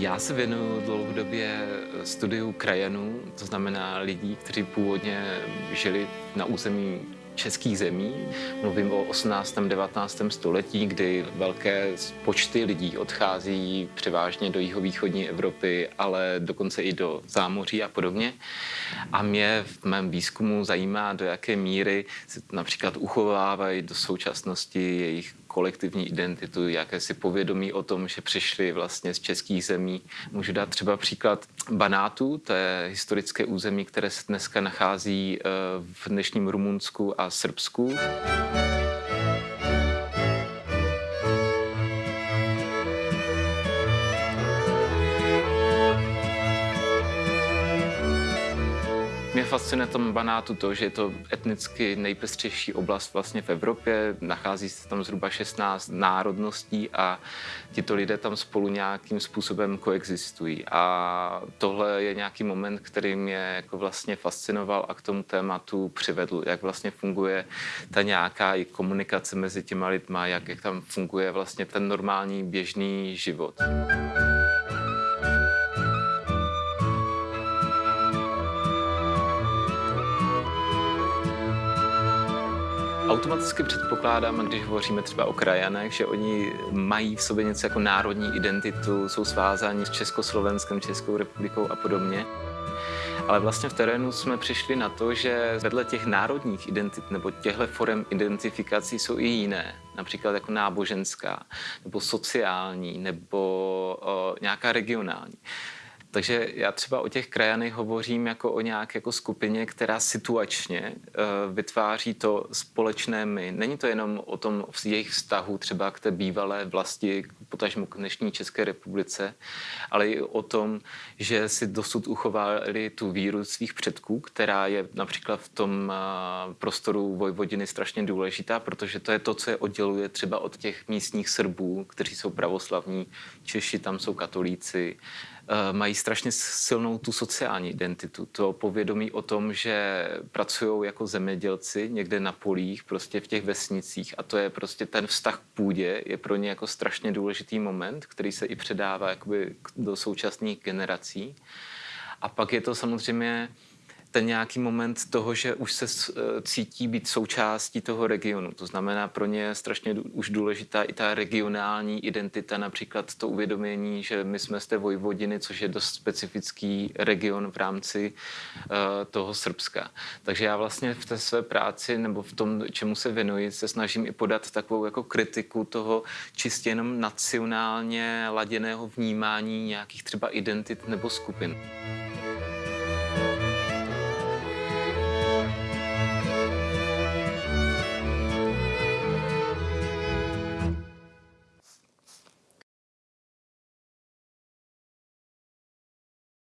Já se věnuju dlouhodobě studiu krajanů, to znamená lidí, kteří původně žili na území českých zemí. Mluvím o 18. 19. století, kdy velké počty lidí odchází převážně do jihovýchodní Evropy, ale dokonce i do zámoří a podobně. A mě v mém výzkumu zajímá, do jaké míry se například uchovávají do současnosti jejich kolektivní identitu, jakési povědomí o tom, že přišli vlastně z českých zemí. Můžu dát třeba příklad Banátu, to je historické území, které se dneska nachází eh, v dnešním Rumunsku a Srbsku. Mě fascinuje tom Banátu to, že je to etnicky nejpestřejší oblast vlastně v Evropě. Nachází se tam zhruba 16 národností a tito lidé tam spolu nějakým způsobem koexistují. A tohle je nějaký moment, který mě jako vlastně fascinoval a k tomu tématu přivedl, jak vlastně funguje ta nějaká i komunikace mezi těma lidma, jak, jak tam funguje vlastně ten normální běžný život. Automaticky předpokládám, když hovoříme třeba o krajanech, že oni mají v sobě něco jako národní identitu, jsou svázáni s Československem, Českou republikou a podobně. Ale vlastně v terénu jsme přišli na to, že vedle těch národních identit nebo těchto forem identifikací jsou i jiné, například jako náboženská, nebo sociální, nebo o, nějaká regionální. Takže já třeba o těch krajanech hovořím jako o nějaké jako skupině, která situačně uh, vytváří to společné my. Není to jenom o tom v jejich vztahu třeba k té bývalé vlasti, potažmu k dnešní České republice, ale i o tom, že si dosud uchovali tu víru svých předků, která je například v tom uh, prostoru Vojvodiny strašně důležitá, protože to je to, co je odděluje třeba od těch místních Srbů, kteří jsou pravoslavní, Češi tam jsou katolíci, Eh, mají strašně silnou tu sociální identitu, to povědomí o tom, že pracují jako zemědělci někde na polích, prostě v těch vesnicích a to je prostě ten vztah k půdě, je pro ně jako strašně důležitý moment, který se i předává jakoby do současných generací. A pak je to samozřejmě ten nějaký moment toho, že už se eh, cítí být součástí toho regionu. To znamená, pro ně je strašně už důležitá i ta regionální identita, například to uvědomění, že my jsme z té Vojvodiny, což je dost specifický region v rámci uh, toho Srbska. Takže já vlastně v té své práci nebo v tom, čemu se věnuji, se snažím i podat takovou jako kritiku toho čistě jenom nacionálně laděného vnímání nějakých třeba identit nebo skupin.